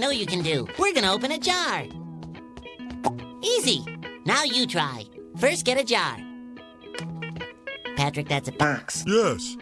know you can do. We're gonna open a jar. Easy. Now you try. First, get a jar. Patrick, that's a box. Yes.